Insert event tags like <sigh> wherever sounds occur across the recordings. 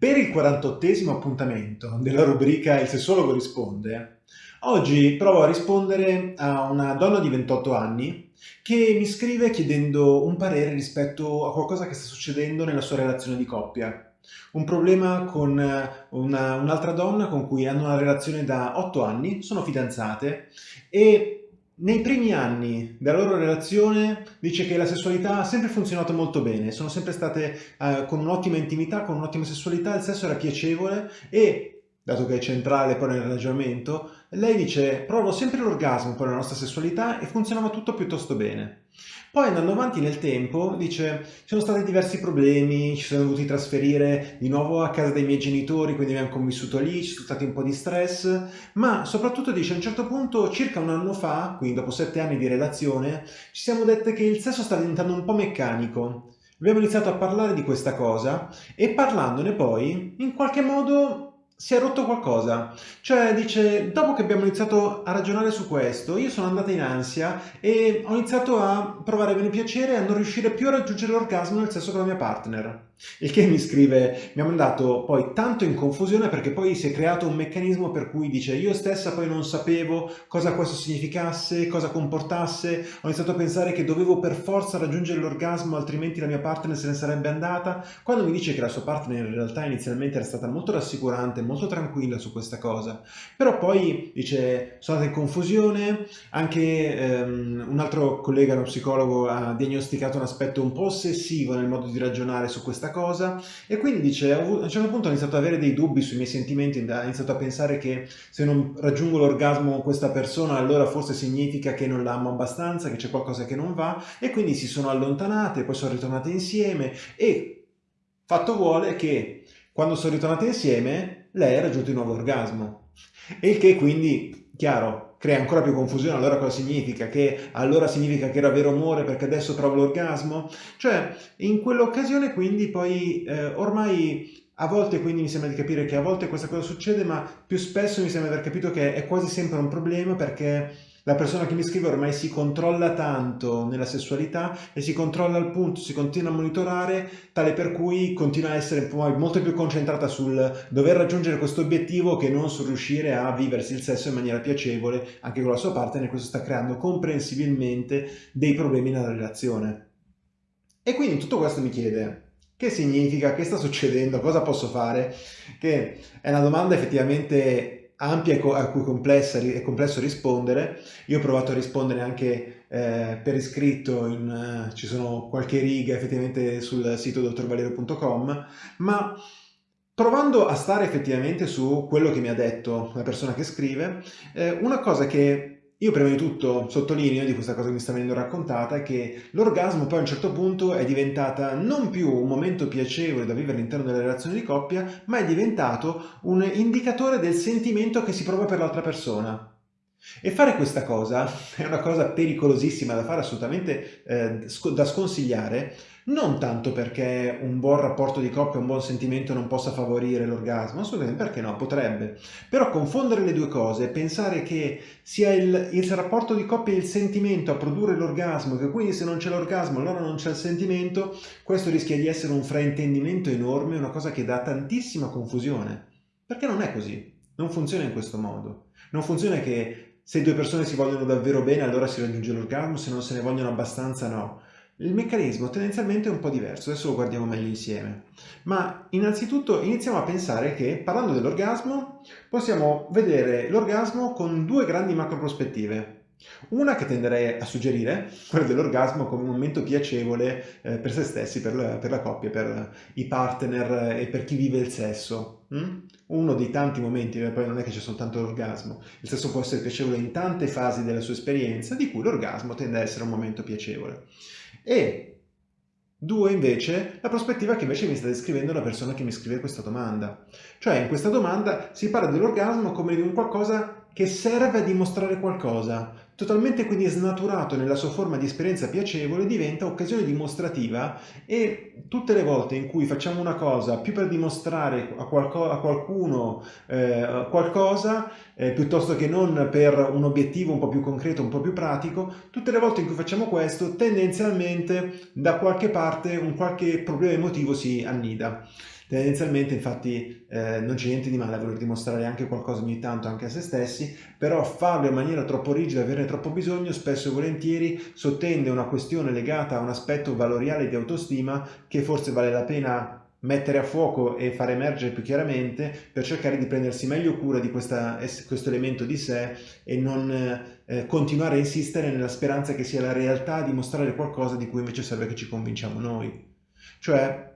Per il 48esimo appuntamento della rubrica Il sessologo risponde, oggi provo a rispondere a una donna di 28 anni che mi scrive chiedendo un parere rispetto a qualcosa che sta succedendo nella sua relazione di coppia. Un problema con un'altra donna con cui hanno una relazione da 8 anni, sono fidanzate e nei primi anni della loro relazione dice che la sessualità ha sempre funzionato molto bene, sono sempre state eh, con un'ottima intimità, con un'ottima sessualità, il sesso era piacevole e, dato che è centrale poi nel ragionamento, lei dice provo sempre l'orgasmo per la nostra sessualità e funzionava tutto piuttosto bene. Poi andando avanti nel tempo dice ci sono stati diversi problemi, ci siamo dovuti trasferire di nuovo a casa dei miei genitori, quindi abbiamo convissuto lì, ci sono stati un po' di stress, ma soprattutto dice a un certo punto, circa un anno fa, quindi dopo sette anni di relazione, ci siamo dette che il sesso sta diventando un po' meccanico. Abbiamo iniziato a parlare di questa cosa e parlandone poi, in qualche modo si è rotto qualcosa. Cioè dice, dopo che abbiamo iniziato a ragionare su questo, io sono andata in ansia e ho iniziato a provare bene piacere e a non riuscire più a raggiungere l'orgasmo nel sesso con la mia partner. Il che mi scrive, mi ha mandato poi tanto in confusione perché poi si è creato un meccanismo per cui dice io stessa poi non sapevo cosa questo significasse, cosa comportasse, ho iniziato a pensare che dovevo per forza raggiungere l'orgasmo altrimenti la mia partner se ne sarebbe andata, quando mi dice che la sua partner in realtà inizialmente era stata molto rassicurante, molto tranquilla su questa cosa, però poi dice sono andata in confusione, anche ehm, un altro collega, uno psicologo, ha diagnosticato un aspetto un po' ossessivo nel modo di ragionare su questa cosa. E quindi dice a un certo punto ho iniziato ad avere dei dubbi sui miei sentimenti, ho iniziato a pensare che se non raggiungo l'orgasmo con questa persona allora forse significa che non l'amo abbastanza, che c'è qualcosa che non va. E quindi si sono allontanate, poi sono ritornate insieme. E fatto vuole che quando sono ritornate insieme lei ha raggiunto il nuovo orgasmo. E il che quindi, chiaro, crea ancora più confusione, allora cosa significa? Che allora significa che era vero amore perché adesso trovo l'orgasmo? Cioè, in quell'occasione quindi poi eh, ormai a volte quindi mi sembra di capire che a volte questa cosa succede, ma più spesso mi sembra di aver capito che è quasi sempre un problema perché la persona che mi scrive ormai si controlla tanto nella sessualità e si controlla al punto, si continua a monitorare, tale per cui continua a essere poi molto più concentrata sul dover raggiungere questo obiettivo che non sul riuscire a viversi il sesso in maniera piacevole anche con la sua partner e questo sta creando comprensibilmente dei problemi nella relazione. E quindi tutto questo mi chiede, che significa? Che sta succedendo? Cosa posso fare? Che è una domanda effettivamente ampia a cui è complesso rispondere. Io ho provato a rispondere anche eh, per iscritto, in, uh, ci sono qualche riga effettivamente sul sito dottorvalerio.com, ma provando a stare effettivamente su quello che mi ha detto la persona che scrive, eh, una cosa che io prima di tutto sottolineo di questa cosa che mi sta venendo raccontata che l'orgasmo poi a un certo punto è diventata non più un momento piacevole da vivere all'interno della relazione di coppia, ma è diventato un indicatore del sentimento che si prova per l'altra persona. E fare questa cosa <laughs> è una cosa pericolosissima da fare, assolutamente eh, da sconsigliare, non tanto perché un buon rapporto di coppia, un buon sentimento non possa favorire l'orgasmo, assolutamente perché no, potrebbe. Però confondere le due cose, pensare che sia il, il rapporto di coppia e il sentimento a produrre l'orgasmo, che quindi se non c'è l'orgasmo allora non c'è il sentimento, questo rischia di essere un fraintendimento enorme, una cosa che dà tantissima confusione. Perché non è così, non funziona in questo modo. Non funziona che se due persone si vogliono davvero bene allora si raggiunge l'orgasmo, se non se ne vogliono abbastanza no. Il meccanismo tendenzialmente è un po' diverso, adesso lo guardiamo meglio insieme. Ma innanzitutto iniziamo a pensare che, parlando dell'orgasmo, possiamo vedere l'orgasmo con due grandi macro prospettive. Una che tenderei a suggerire, quella dell'orgasmo come un momento piacevole eh, per se stessi, per la, per la, coppia, per i partner e per chi vive il sesso. Mm? Uno dei tanti momenti, poi non è che c'è soltanto l'orgasmo, il sesso può essere piacevole in tante fasi della sua esperienza, di cui l'orgasmo tende a essere un momento piacevole. E Due, invece, la prospettiva che invece mi sta descrivendo la persona che mi scrive questa domanda. Cioè, in questa domanda si parla dell'orgasmo come di un qualcosa che serve a dimostrare qualcosa, totalmente quindi snaturato nella sua forma di esperienza piacevole, diventa occasione dimostrativa e tutte le volte in cui facciamo una cosa più per dimostrare a, qualco, a qualcuno eh, qualcosa, eh, piuttosto che non per un obiettivo un po' più concreto, un po' più pratico, tutte le volte in cui facciamo questo, tendenzialmente da qualche parte un qualche problema emotivo si annida. Tendenzialmente infatti eh, non c'è niente di male a voler dimostrare anche qualcosa ogni tanto anche a se stessi, però farlo in maniera troppo rigida, averne troppo bisogno, spesso e volentieri sottende una questione legata a un aspetto valoriale di autostima che forse vale la pena mettere a fuoco e far emergere più chiaramente per cercare di prendersi meglio cura di questa, questo elemento di sé e non eh, continuare a insistere nella speranza che sia la realtà a dimostrare qualcosa di cui invece serve che ci convinciamo noi. Cioè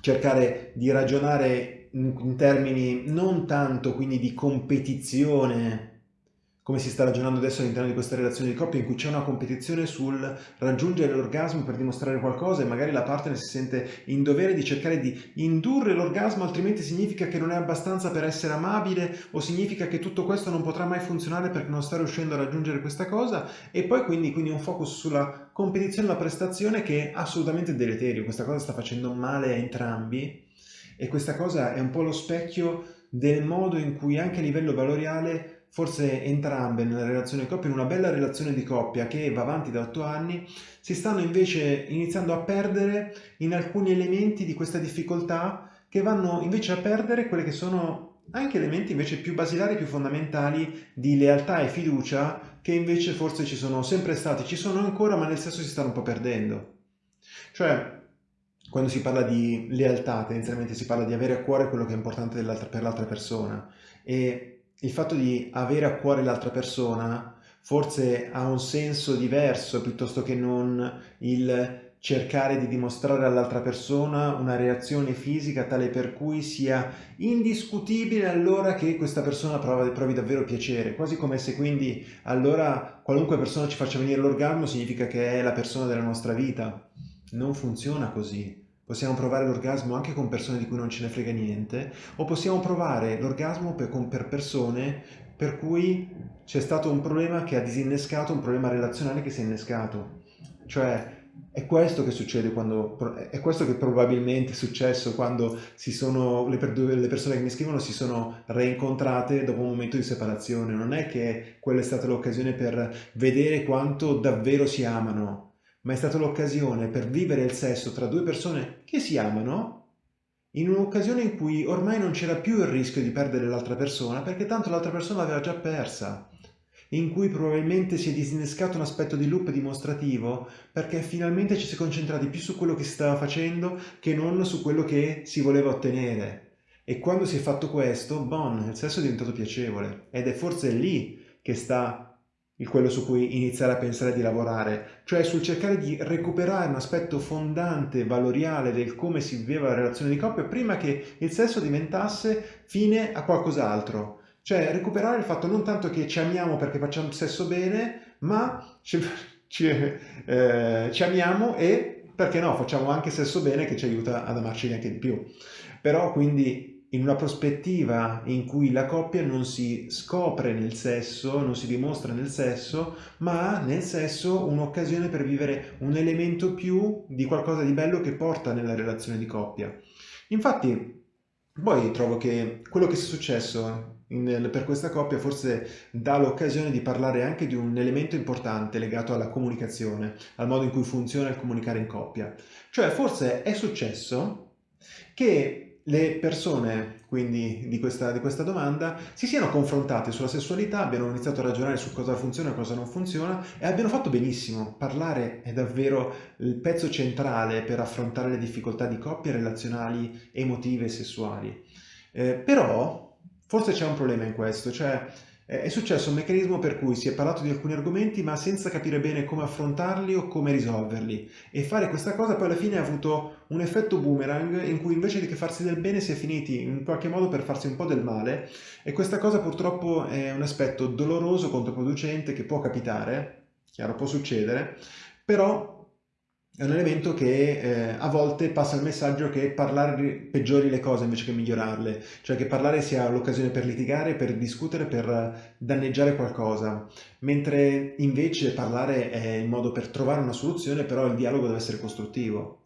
cercare di ragionare in, in termini non tanto quindi di competizione come si sta ragionando adesso all'interno di questa relazione di coppia in cui c'è una competizione sul raggiungere l'orgasmo per dimostrare qualcosa e magari la partner si sente in dovere di cercare di indurre l'orgasmo altrimenti significa che non è abbastanza per essere amabile o significa che tutto questo non potrà mai funzionare perché non sta riuscendo a raggiungere questa cosa? E poi quindi, quindi un focus sulla competizione la prestazione che è assolutamente deleterio, questa cosa sta facendo male a entrambi e questa cosa è un po' lo specchio del modo in cui anche a livello valoriale forse entrambe nella relazione di coppia, in una bella relazione di coppia che va avanti da otto anni, si stanno invece iniziando a perdere in alcuni elementi di questa difficoltà che vanno invece a perdere quelle che sono anche elementi invece più basilari, più fondamentali di lealtà e fiducia che invece forse ci sono sempre stati, ci sono ancora, ma nel senso si stanno un po' perdendo. Cioè, quando si parla di lealtà, tendenzialmente si parla di avere a cuore quello che è importante per l'altra persona e il fatto di avere a cuore l'altra persona forse ha un senso diverso piuttosto che non il cercare di dimostrare all'altra persona una reazione fisica tale per cui sia indiscutibile allora che questa persona provi, davvero piacere, quasi come se quindi allora qualunque persona ci faccia venire l'orgasmo significa che è la persona della nostra vita. Non funziona così. Possiamo provare l'orgasmo anche con persone di cui non ce ne frega niente, o possiamo provare l'orgasmo per, per persone per cui c'è stato un problema che ha disinnescato un problema relazionale che si è innescato. Cioè, è questo che succede quando, è questo che probabilmente è successo quando sono, le persone che mi scrivono si sono reincontrate dopo un momento di separazione. Non è che quella è stata l'occasione per vedere quanto davvero si amano, ma è stata l'occasione per vivere il sesso tra due persone che si amano in un'occasione in cui ormai non c'era più il rischio di perdere l'altra persona perché tanto l'altra persona l'aveva già persa in cui probabilmente si è disinnescato un aspetto di loop dimostrativo perché finalmente ci si è concentrati più su quello che si stava facendo che non su quello che si voleva ottenere. E quando si è fatto questo, bon, il sesso è diventato piacevole ed è forse lì che sta quello su cui iniziare a pensare di lavorare, cioè sul cercare di recuperare un aspetto fondante, valoriale del come si viveva la relazione di coppia prima che il sesso diventasse fine a qualcos'altro. Cioè recuperare il fatto non tanto che ci amiamo perché facciamo sesso bene, ma ci, <laughs> ci, eh, ci amiamo e perché no, facciamo anche sesso bene che ci aiuta ad amarci anche di più. Però quindi in una prospettiva in cui la coppia non si scopre nel sesso, non si dimostra nel sesso, ma nel sesso un'occasione per vivere un elemento più di qualcosa di bello che porta nella relazione di coppia. Infatti, poi trovo che quello che è successo in, per questa coppia forse dà l'occasione di parlare anche di un elemento importante legato alla comunicazione, al modo in cui funziona il comunicare in coppia. Cioè, forse è successo che le persone quindi di questa, di questa, domanda si siano confrontate sulla sessualità, abbiano iniziato a ragionare su cosa funziona e cosa non funziona e abbiano fatto benissimo. Parlare è davvero il pezzo centrale per affrontare le difficoltà di coppie relazionali, emotive e sessuali. Eh, però forse c'è un problema in questo, cioè è successo un meccanismo per cui si è parlato di alcuni argomenti ma senza capire bene come affrontarli o come risolverli. E fare questa cosa poi alla fine ha avuto un effetto boomerang in cui invece di che farsi del bene si è finiti in qualche modo per farsi un po' del male. E questa cosa purtroppo è un aspetto doloroso, controproducente che può capitare, chiaro può succedere, però è un elemento che eh, a volte passa il messaggio che parlare peggiori le cose invece che migliorarle, cioè che parlare sia l'occasione per litigare, per discutere, per danneggiare qualcosa, mentre invece parlare è il modo per trovare una soluzione, però il dialogo deve essere costruttivo.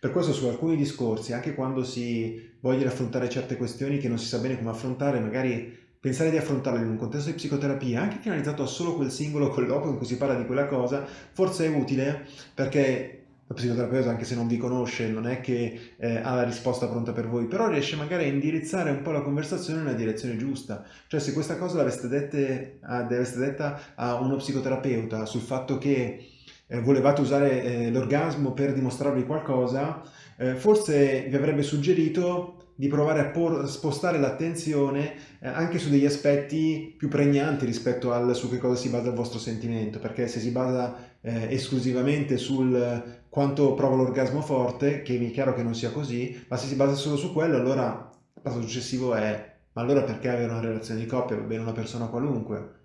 Per questo su alcuni discorsi, anche quando si vogliono affrontare certe questioni che non si sa bene come affrontare, magari pensare di affrontarle in un contesto di psicoterapia, anche finalizzato a solo quel singolo colloquio in cui si parla di quella cosa, forse è utile perché lo psicoterapeuta, anche se non vi conosce, non è che eh, ha la risposta pronta per voi, però riesce magari a indirizzare un po' la conversazione nella direzione giusta. Cioè se questa cosa l'aveste detta a uno psicoterapeuta sul fatto che eh, volevate usare eh, l'orgasmo per dimostrarvi qualcosa, eh, forse vi avrebbe suggerito di provare a por- spostare l'attenzione eh, anche su degli aspetti più pregnanti rispetto al su che cosa si basa il vostro sentimento, perché se si basa eh, esclusivamente sul quanto provo l'orgasmo forte, che mi è chiaro che non sia così, ma se si basa solo su quello, allora il passo successivo è ma allora perché avere una relazione di coppia? Va bene una persona qualunque.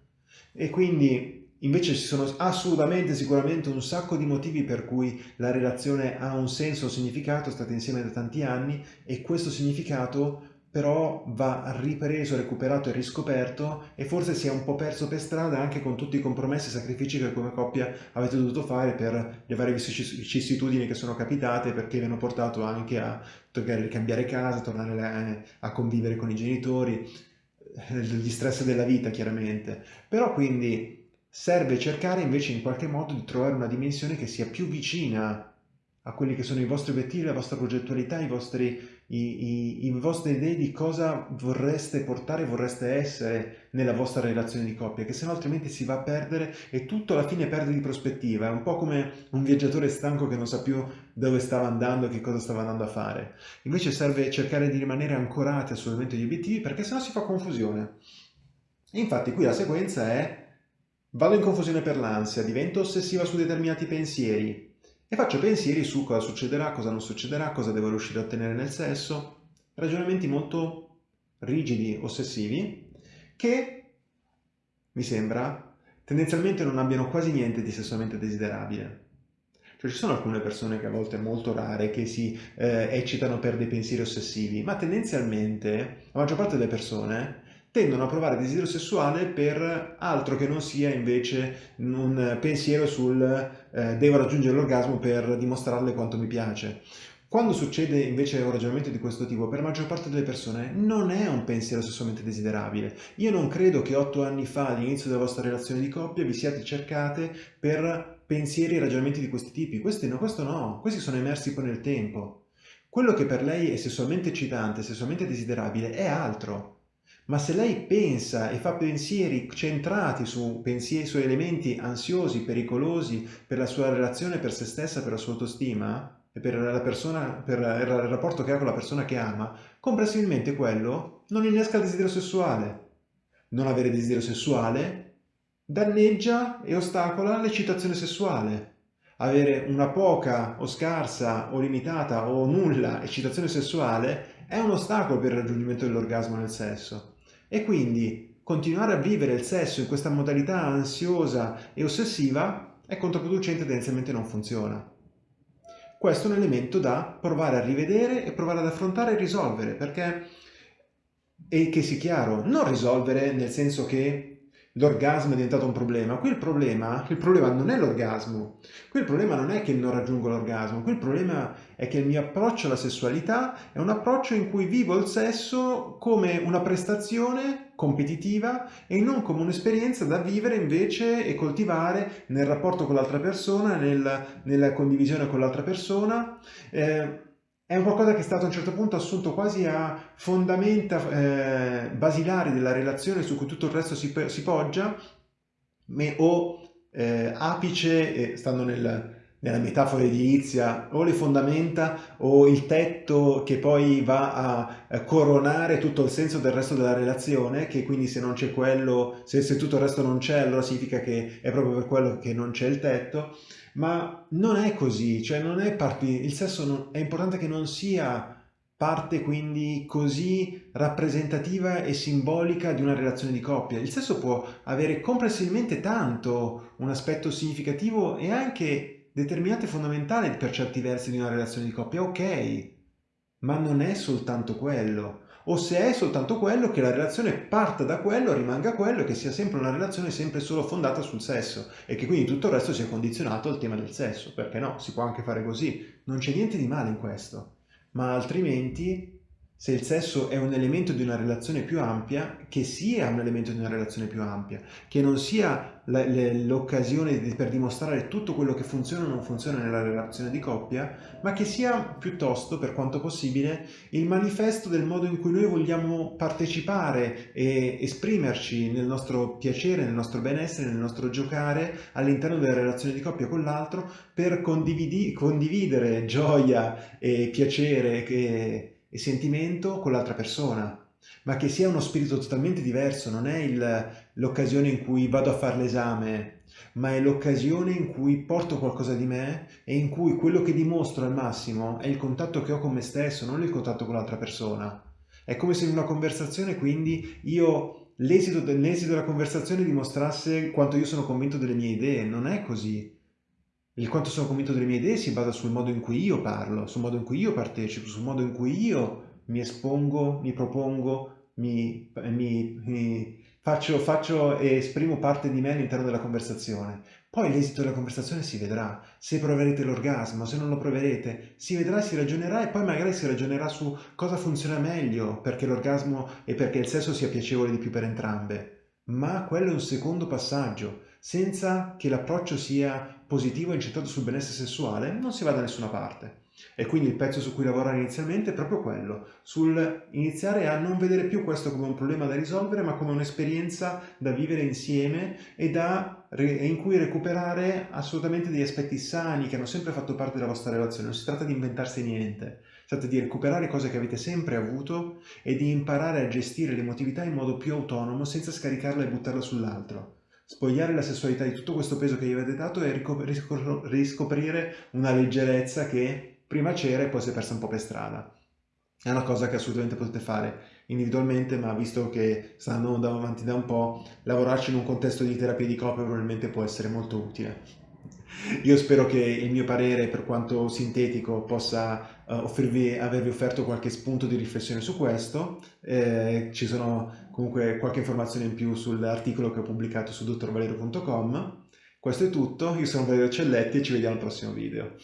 E quindi Invece ci sono assolutamente, sicuramente un sacco di motivi per cui la relazione ha un senso, un significato, state insieme da tanti anni e questo significato però va ripreso, recuperato e riscoperto e forse si è un po' perso per strada anche con tutti i compromessi e sacrifici che come coppia avete dovuto fare per le varie vicissitudini che sono capitate perché vi hanno portato anche a cambiare casa, tornare a convivere con i genitori, eh, gli stress della vita chiaramente. Però quindi serve cercare invece in qualche modo di trovare una dimensione che sia più vicina a quelli che sono i vostri obiettivi, la vostra progettualità, i vostri, i, i, i vostre idee di cosa vorreste portare, vorreste essere nella vostra relazione di coppia, che se no altrimenti si va a perdere e tutto alla fine perde di prospettiva. È un po' come un viaggiatore stanco che non sa più dove stava andando e che cosa stava andando a fare. Invece serve cercare di rimanere ancorati assolutamente agli obiettivi perché sennò si fa confusione. Infatti qui la sequenza è Vado in confusione per l'ansia, divento ossessiva su determinati pensieri e faccio pensieri su cosa succederà, cosa non succederà, cosa devo riuscire a ottenere nel sesso, ragionamenti molto rigidi, ossessivi, che, mi sembra, tendenzialmente non abbiano quasi niente di sessualmente desiderabile. Cioè ci sono alcune persone che a volte molto rare che si eh, eccitano per dei pensieri ossessivi, ma tendenzialmente la maggior parte delle persone tendono a provare desiderio sessuale per altro che non sia invece un pensiero sul eh, devo raggiungere l'orgasmo per dimostrarle quanto mi piace. Quando succede invece un ragionamento di questo tipo, per la maggior parte delle persone non è un pensiero sessualmente desiderabile. Io non credo che otto anni fa, all'inizio della vostra relazione di coppia, vi siate cercate per pensieri e ragionamenti di questi tipi. Questi no, questo no, questi sono emersi poi nel tempo. Quello che per lei è sessualmente eccitante, sessualmente desiderabile, è altro. Ma se lei pensa e fa pensieri centrati su, pensieri, su elementi ansiosi, pericolosi per la sua relazione, per se stessa, per la sua autostima e per, la persona, per il rapporto che ha con la persona che ama, comprensibilmente quello non innesca il desiderio sessuale. Non avere desiderio sessuale danneggia e ostacola l'eccitazione sessuale. Avere una poca o scarsa o limitata o nulla eccitazione sessuale è un ostacolo per il raggiungimento dell'orgasmo nel sesso. E quindi continuare a vivere il sesso in questa modalità ansiosa e ossessiva è controproducente e tendenzialmente non funziona. Questo è un elemento da provare a rivedere e provare ad affrontare e risolvere, perché, e che sia chiaro, non risolvere nel senso che l'orgasmo è diventato un problema. Qui il problema, il problema non è l'orgasmo, qui il problema non è che non raggiungo l'orgasmo, qui il problema è che il mio approccio alla sessualità è un approccio in cui vivo il sesso come una prestazione competitiva e non come un'esperienza da vivere invece e coltivare nel rapporto con l'altra persona, nel, nella condivisione con l'altra persona. Eh, è un qualcosa che è stato a un certo punto assunto quasi a fondamenta eh, basilari della relazione su cui tutto il resto si, si poggia, o eh, apice, eh, stando nel, nella metafora edilizia, o le fondamenta o il tetto che poi va a, a coronare tutto il senso del resto della relazione, che quindi se non c'è quello, se, se tutto il resto non c'è, allora significa che è proprio per quello che non c'è il tetto ma non è così, cioè non è parte, il sesso non, è importante che non sia parte quindi così rappresentativa e simbolica di una relazione di coppia. Il sesso può avere comprensibilmente tanto un aspetto significativo e anche determinato e fondamentale per certi versi di una relazione di coppia, ok, ma non è soltanto quello. O se è soltanto quello che la relazione parta da quello, rimanga quello e che sia sempre una relazione sempre solo fondata sul sesso e che quindi tutto il resto sia condizionato al tema del sesso, perché no, si può anche fare così, non c'è niente di male in questo, ma altrimenti se il sesso è un elemento di una relazione più ampia, che sia un elemento di una relazione più ampia, che non sia l'occasione per dimostrare tutto quello che funziona o non funziona nella relazione di coppia, ma che sia piuttosto, per quanto possibile, il manifesto del modo in cui noi vogliamo partecipare e esprimerci nel nostro piacere, nel nostro benessere, nel nostro giocare all'interno della relazione di coppia con l'altro per condividere gioia e piacere che e sentimento con l'altra persona, ma che sia uno spirito totalmente diverso, non è l'occasione in cui vado a fare l'esame, ma è l'occasione in cui porto qualcosa di me e in cui quello che dimostro al massimo è il contatto che ho con me stesso, non il contatto con l'altra persona. È come se in una conversazione quindi io l'esito della conversazione dimostrasse quanto io sono convinto delle mie idee, non è così. Il quanto sono convinto delle mie idee si basa sul modo in cui io parlo, sul modo in cui io partecipo, sul modo in cui io mi espongo, mi propongo, mi, mi, mi faccio, faccio e esprimo parte di me all'interno della conversazione. Poi l'esito della conversazione si vedrà, se proverete l'orgasmo, se non lo proverete, si vedrà, si ragionerà e poi magari si ragionerà su cosa funziona meglio perché l'orgasmo e perché il sesso sia piacevole di più per entrambe. Ma quello è un secondo passaggio, senza che l'approccio sia positivo incentrato sul benessere sessuale, non si va da nessuna parte. E quindi il pezzo su cui lavorare inizialmente è proprio quello, sul iniziare a non vedere più questo come un problema da risolvere, ma come un'esperienza da vivere insieme e da, in cui recuperare assolutamente degli aspetti sani che hanno sempre fatto parte della vostra relazione. Non si tratta di inventarsi niente, si tratta di recuperare cose che avete sempre avuto e di imparare a gestire l'emotività in modo più autonomo senza scaricarla e buttarla sull'altro spogliare la sessualità di tutto questo peso che gli avete dato e riscoprire una leggerezza che prima c'era e poi si è persa un po' per strada. È una cosa che assolutamente potete fare individualmente, ma visto che stanno andando avanti da un po', lavorarci in un contesto di terapia di coppia probabilmente può essere molto utile. Io spero che il mio parere, per quanto sintetico, possa uh, offrirvi, avervi offerto qualche spunto di riflessione su questo. Eh, ci sono comunque qualche informazione in più sull'articolo che ho pubblicato su dottorvalerio.com. Questo è tutto, io sono Valerio Celletti e ci vediamo al prossimo video.